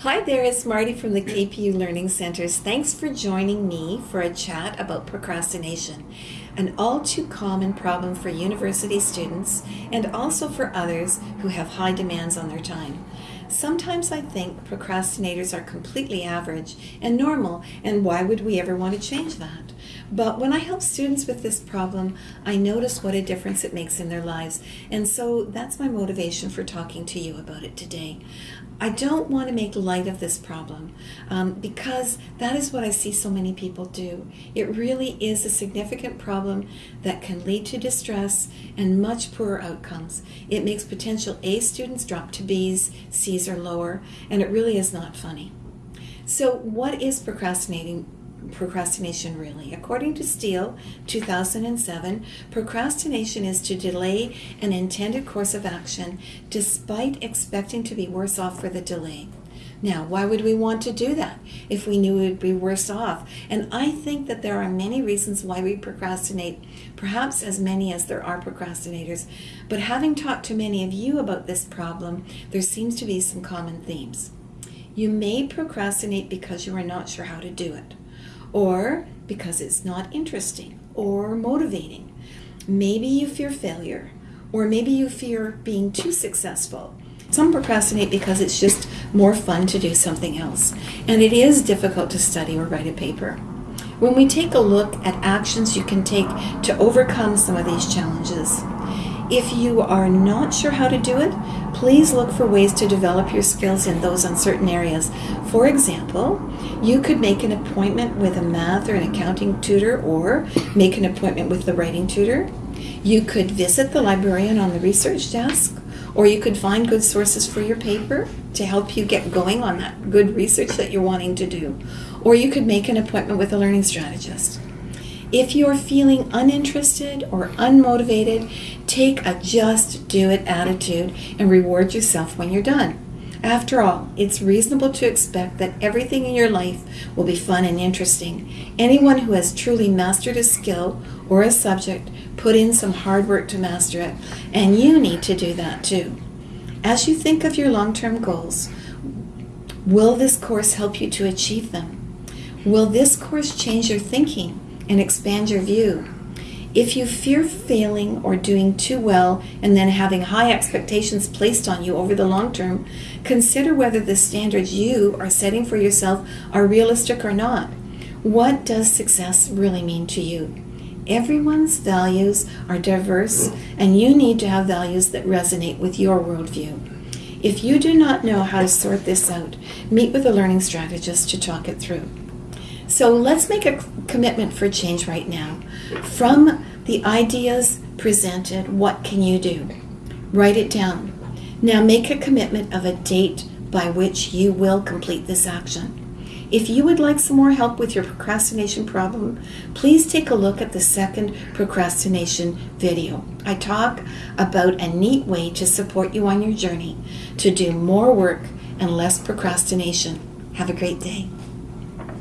Hi there, it's Marty from the KPU Learning Centers. Thanks for joining me for a chat about procrastination, an all too common problem for university students and also for others who have high demands on their time. Sometimes I think procrastinators are completely average and normal, and why would we ever want to change that? But when I help students with this problem, I notice what a difference it makes in their lives, and so that's my motivation for talking to you about it today. I don't want to make light of this problem um, because that is what I see so many people do. It really is a significant problem that can lead to distress and much poorer outcomes. It makes potential A students drop to B's, C's, or lower, and it really is not funny. So, what is procrastinating? Procrastination really. According to Steel, 2007, procrastination is to delay an intended course of action despite expecting to be worse off for the delay. Now, why would we want to do that if we knew we'd be worse off? And I think that there are many reasons why we procrastinate, perhaps as many as there are procrastinators. But having talked to many of you about this problem, there seems to be some common themes. You may procrastinate because you are not sure how to do it or because it's not interesting or motivating. Maybe you fear failure, or maybe you fear being too successful. Some procrastinate because it's just more fun to do something else, and it is difficult to study or write a paper. When we take a look at actions you can take to overcome some of these challenges, if you are not sure how to do it, please look for ways to develop your skills in those uncertain areas. For example, you could make an appointment with a math or an accounting tutor or make an appointment with the writing tutor. You could visit the librarian on the research desk or you could find good sources for your paper to help you get going on that good research that you're wanting to do. Or you could make an appointment with a learning strategist. If you're feeling uninterested or unmotivated, take a just do it attitude and reward yourself when you're done. After all, it's reasonable to expect that everything in your life will be fun and interesting. Anyone who has truly mastered a skill or a subject put in some hard work to master it, and you need to do that too. As you think of your long term goals, will this course help you to achieve them? Will this course change your thinking and expand your view? If you fear failing or doing too well and then having high expectations placed on you over the long term, consider whether the standards you are setting for yourself are realistic or not. What does success really mean to you? Everyone's values are diverse, and you need to have values that resonate with your worldview. If you do not know how to sort this out, meet with a learning strategist to talk it through. So let's make a commitment for change right now. From the ideas presented, what can you do? Write it down. Now make a commitment of a date by which you will complete this action. If you would like some more help with your procrastination problem, please take a look at the second procrastination video. I talk about a neat way to support you on your journey to do more work and less procrastination. Have a great day.